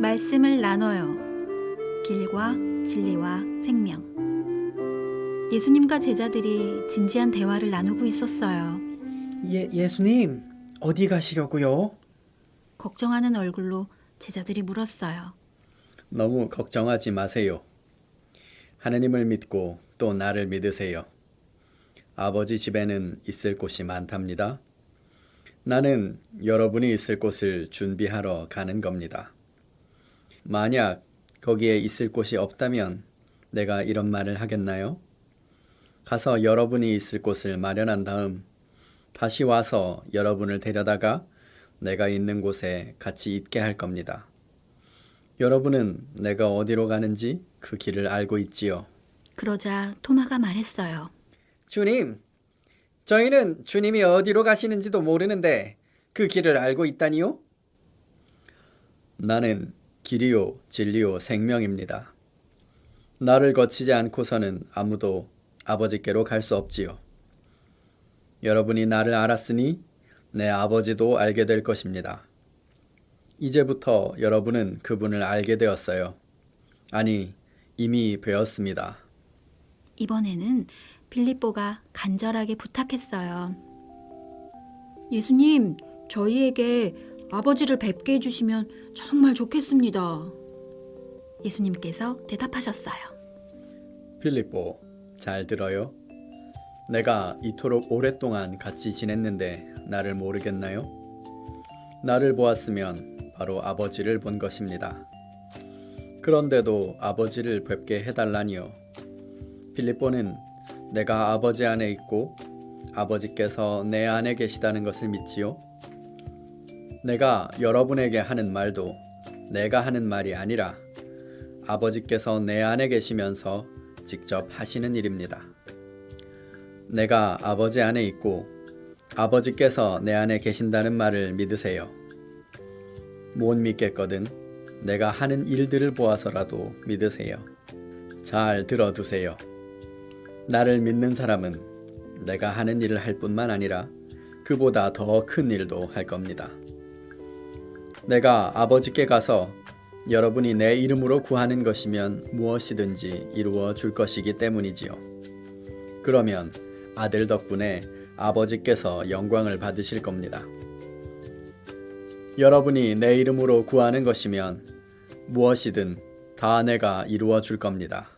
말씀을 나눠요. 길과 진리와 생명. 예수님과 제자들이 진지한 대화를 나누고 있었어요. 예, 예수님, 어디 가시려고요? 걱정하는 얼굴로 제자들이 물었어요. 너무 걱정하지 마세요. 하느님을 믿고 또 나를 믿으세요. 아버지 집에는 있을 곳이 많답니다. 나는 여러분이 있을 곳을 준비하러 가는 겁니다. 만약 거기에 있을 곳이 없다면 내가 이런 말을 하겠나요? 가서 여러분이 있을 곳을 마련한 다음 다시 와서 여러분을 데려다가 내가 있는 곳에 같이 있게 할 겁니다. 여러분은 내가 어디로 가는지 그 길을 알고 있지요. 그러자 토마가 말했어요. 주님, 저희는 주님이 어디로 가시는지도 모르는데 그 길을 알고 있다니요? 나는 길이요, 진리요, 생명입니다. 나를 거치지 않고서는 아무도 아버지께로 갈 수 없지요. 여러분이 나를 알았으니 내 아버지도 알게 될 것입니다. 이제부터 여러분은 그분을 알게 되었어요. 아니, 이미 배웠습니다. 이번에는 빌립보가 간절하게 부탁했어요. 예수님, 저희에게 아버지를 뵙게 해주시면 정말 좋겠습니다. 예수님께서 대답하셨어요. 필리포, 잘 들어요? 내가 이토록 오랫동안 같이 지냈는데 나를 모르겠나요? 나를 보았으면 바로 아버지를 본 것입니다. 그런데도 아버지를 뵙게 해달라니요. 필리포는 내가 아버지 안에 있고 아버지께서 내 안에 계시다는 것을 믿지요? 내가 여러분에게 하는 말도 내가 하는 말이 아니라 아버지께서 내 안에 계시면서 직접 하시는 일입니다. 내가 아버지 안에 있고 아버지께서 내 안에 계신다는 말을 믿으세요. 못 믿겠거든 내가 하는 일들을 보아서라도 믿으세요. 잘 들어두세요. 나를 믿는 사람은 내가 하는 일을 할 뿐만 아니라 그보다 더 큰 일도 할 겁니다. 내가 아버지께 가서 여러분이 내 이름으로 구하는 것이면 무엇이든지 이루어 줄 것이기 때문이지요. 그러면 아들 덕분에 아버지께서 영광을 받으실 겁니다. 여러분이 내 이름으로 구하는 것이면 무엇이든 다 내가 이루어 줄 겁니다.